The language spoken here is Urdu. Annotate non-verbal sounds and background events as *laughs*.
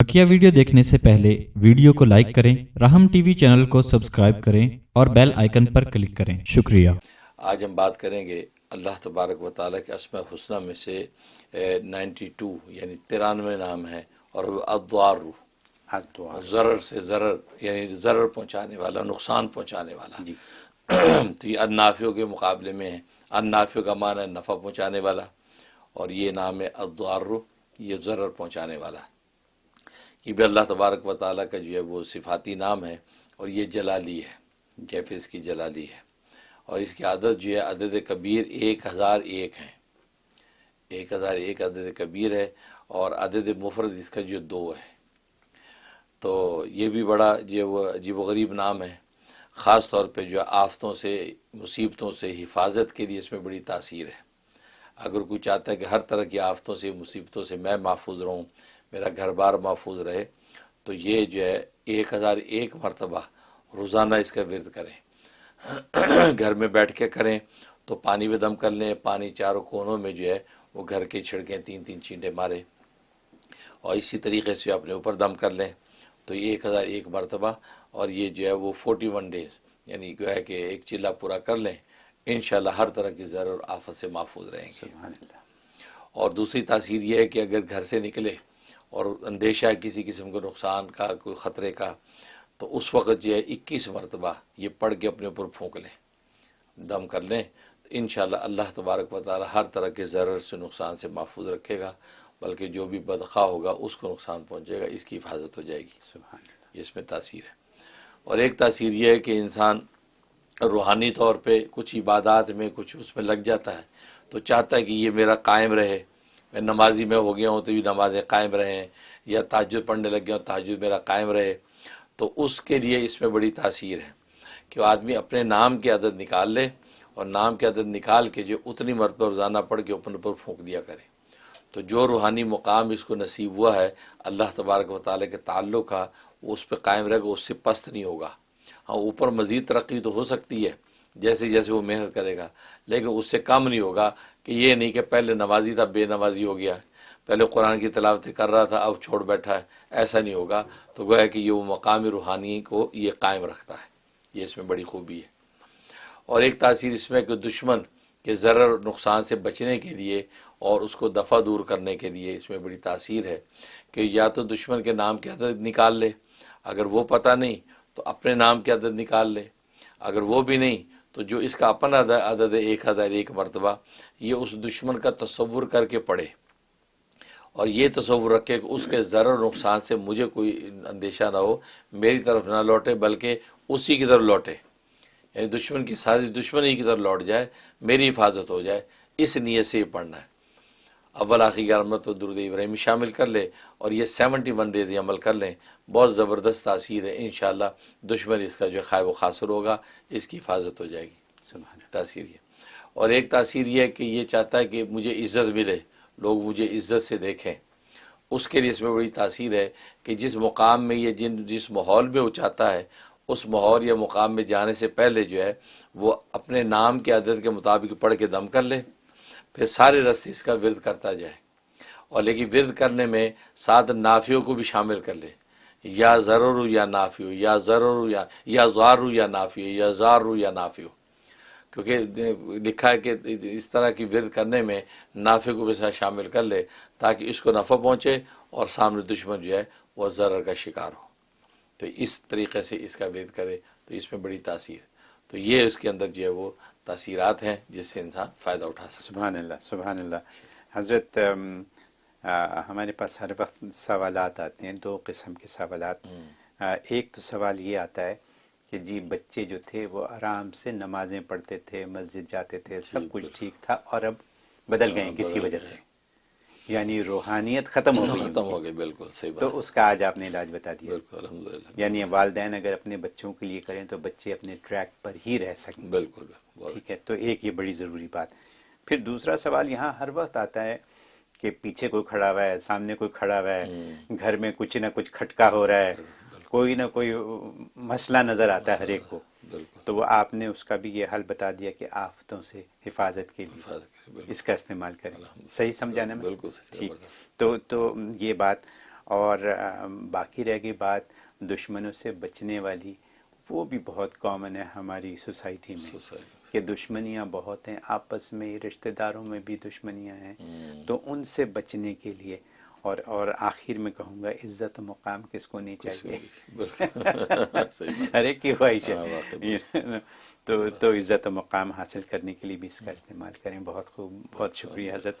بکیا ویڈیو دیکھنے سے پہلے ویڈیو کو لائک کریں رحم ٹی وی چینل کو سبسکرائب کریں اور بیل آئیکن پر کلک کریں۔ شکریہ۔ آج ہم بات کریں گے اللہ تبارک و تعالیٰ کے اسمہ حسنہ میں سے نائنٹی ٹو یعنی ترانوے نام ہے اور ادوار ضرر سے ضرر یعنی ضرر پہنچانے والا نقصان پہنچانے والا۔ جی۔ تو یہ انافیوں کے مقابلے میں ہے انافیوں کا معنی ہے نفع پہنچانے والا اور یہ نام ہے ادوار یہ ضرر پہنچانے والا۔ ہے یہ بھی اللہ تبارک و تعالیٰ کا جو ہے وہ صفاتی نام ہے اور یہ جلالی ہے کیفے اس کی جلالی ہے۔ اور اس کی عادت جو ہے، عدد کبیر ایک ہزار ایک ہیں۔ ایک ہزار ایک عدد کبیر ہے اور عدد مفرد اس کا جو دو ہے۔ تو یہ بھی بڑا جو وہ عجیب و غریب نام ہے۔ خاص طور پہ جو آفتوں سے، مصیبتوں سے حفاظت کے لیے اس میں بڑی تاثیر ہے۔ اگر کوئی چاہتا ہے کہ ہر طرح کی آفتوں سے، مصیبتوں سے میں محفوظ رہوں میرا گھر بار محفوظ رہے تو یہ جو ہے ایک ہزار ایک مرتبہ روزانہ اس کا ورد کریں۔ *clears throat* گھر میں بیٹھ کے کریں تو پانی میں دم کر لیں پانی چاروں کونوں میں جو ہے وہ گھر کی چھڑکیں تین تین چینٹیں ماریں۔ اور اسی طریقے سے اپنے اوپر دم کر لیں۔ تو یہ ایک ہزار ایک مرتبہ اور یہ جو ہے وہ فورٹی ون ڈیز یعنی جو ہے کہ ایک چلہ پورا کر لیں انشاءاللہ ہر طرح کی ضرور آفت سے محفوظ رہیں گے۔ اور دوسری تاثیر یہ ہے کہ اگر گھر سے نکلے اور اندیشہ ہے کسی قسم کے نقصان کا کوئی خطرے کا تو اس وقت یہ اکیس مرتبہ یہ پڑھ کے اپنے اوپر پھونک لیں دم کر لیں تو انشاءاللہ اللہ تبارک و تعالی ہر طرح کے ضرر سے نقصان سے محفوظ رکھے گا بلکہ جو بھی بدخواہ ہوگا اس کو نقصان پہنچے گا اس کی حفاظت ہو جائے گی۔ سبحان اللہ۔ اس میں تاثیر ہے۔ اور ایک تاثیر یہ ہے کہ انسان روحانی طور پہ کچھ عبادات میں کچھ اس میں لگ جاتا ہے تو چاہتا ہے کہ یہ میرا قائم رہے میں نمازی میں ہو گیا ہوں تو بھی نمازیں قائم رہیں یا تاجر پڑھنے لگ گیا ہوں، تاجر میرا قائم رہے، تو اس کے لیے اس میں بڑی تاثیر ہے کہ وہ آدمی اپنے نام کی عدد نکال لے اور نام کی عدد نکال کے جو اتنی مرتبہ روزانہ پڑھ کے اپنے اوپر پھونک دیا کرے۔ تو جو روحانی مقام اس کو نصیب ہوا ہے، اللہ تبارک و تعالیٰ کے تعلق کا اس پہ قائم رہے گا اس سے پست نہیں ہوگا۔ ہاں اوپر مزید ترقی تو ہو سکتی ہے جیسے جیسے وہ محنت کرے گا۔ لیکن اس سے کم نہیں ہوگا کہ یہ نہیں کہ پہلے نوازی تھا، بے نوازی ہو گیا۔ پہلے قرآن کی تلاوت کر رہا تھا، اب چھوڑ بیٹھا ہے۔ ایسا نہیں ہوگا۔ تو گویا کہ یہ وہ مقامی روحانی کو یہ قائم رکھتا ہے۔ یہ اس میں بڑی خوبی ہے۔ اور ایک تاثیر اس میں کہ دشمن کے ضرر نقصان سے بچنے کے لیے اور اس کو دفع دور کرنے کے لیے اس میں بڑی تاثیر ہے کہ یا تو دشمن کے نام کی عدد نکال لے۔ اگر وہ پتہ نہیں تو اپنے نام کی عدد نکال لے۔ اگر وہ بھی نہیں تو جو اس کا اپن عدد ایک ہزار ایک مرتبہ یہ اس دشمن کا تصور کر کے پڑھے اور یہ تصور رکھے کہ اس کے ذرا نقصان سے مجھے کوئی اندیشہ نہ ہو، میری طرف نہ لوٹے، بلکہ اسی کی طرف لوٹے۔ یعنی دشمن کی سازش دشمنی کی طرف لوٹ جائے، میری حفاظت ہو جائے۔ اس نیت سے یہ پڑھنا ہے۔ اول آخری گیارمت و درود ابراہیمی شامل کر لے اور یہ سیونٹی ون ڈیز عمل کر لیں۔ بہت زبردست تاثیر ہے انشاءاللہ دشمن اس کا جو خائب و خاصر ہوگا اس کی حفاظت ہو جائے گی۔ تاثیر یہ۔ اور ایک تاثیر یہ ہے کہ یہ چاہتا ہے کہ مجھے عزت ملے لوگ مجھے عزت سے دیکھیں۔ اس کے لیے اس میں بڑی تاثیر ہے کہ جس مقام میں یہ جن جس ماحول میں وہ چاہتا ہے اس ماحول یا مقام میں جانے سے پہلے جو ہے وہ اپنے نام کے عدد کے مطابق پڑھ کے دم کر لے۔ پھر سارے رستے اس کا ورد کرتا جائے اور لیکن ورد کرنے میں ساتھ نافیوں کو بھی شامل کر لے۔ یا ضرور یا نافیو یا ضرور یا یا زار یا نافیو یا زار یا نافیو کیونکہ لکھا ہے کہ اس طرح کی ورد کرنے میں نافیوں کو بھی ساتھ شامل کر لے تاکہ اس کو نفع پہنچے اور سامنے دشمن جو ہے وہ ضرر کا شکار ہو۔ تو اس طریقے سے اس کا ورد کرے تو اس میں بڑی تاثیر۔ تو یہ اس کے اندر جو ہے وہ تاثیرات ہیں جس سے انسان فائدہ اٹھا سکتا سبحان اللہ سبحان اللہ۔ حضرت ہمارے پاس ہر وقت سوالات آتے ہیں دو قسم کے سوالات۔ ایک تو سوال یہ آتا ہے کہ جی بچے جو تھے وہ آرام سے نمازیں پڑھتے تھے مسجد جاتے تھے سب جی، کچھ ٹھیک تھا اور اب بدل ہاں، گئے کسی وجہ سے۔ یعنی روحانیت ختم ہو گئی۔ ختم ہو گئی بالکل صحیح بات۔ تو اس کا آج آپ نے علاج بتا دیا۔ بالکل الحمدللہ۔ یعنی والدین اگر اپنے بچوں کے لیے کریں تو بچے اپنے ٹریک پر ہی رہ سکیں۔ بالکل ٹھیک ہے اچھا۔ تو ایک یہ بڑی ضروری بات۔ پھر دوسرا سوال یہاں ہر وقت آتا ہے کہ پیچھے کوئی کھڑا ہوا ہے سامنے کوئی کھڑا ہوا ہے گھر میں کچھ نہ کچھ کھٹکا ہو رہا ہے کوئی نہ کوئی مسئلہ نظر آتا ہے ہر ایک کو۔ تو وہ آپ نے اس کا بھی یہ حل بتا دیا کہ آفتوں سے حفاظت کے لیے۔ اس کا استعمال کریں۔ صحیح سمجھانے میں؟ تو تو یہ بات اور باقی رہ گئی بات دشمنوں سے بچنے والی وہ بھی بہت کامن ہے ہماری سوسائٹی میں۔ کہ دشمنیاں بہت ہیں آپس میں رشتہ داروں میں بھی دشمنیاں ہیں۔ تو ان سے بچنے کے لیے اور اور آخر میں کہوں گا عزت و مقام کس کو نہیں چاہیے؟ *laughs* ہر ایک کی خواہش ہے. تو تو عزت و مقام حاصل کرنے کے لیے بھی اس کا استعمال کریں. بہت خوب بہت شکریہ حضرت.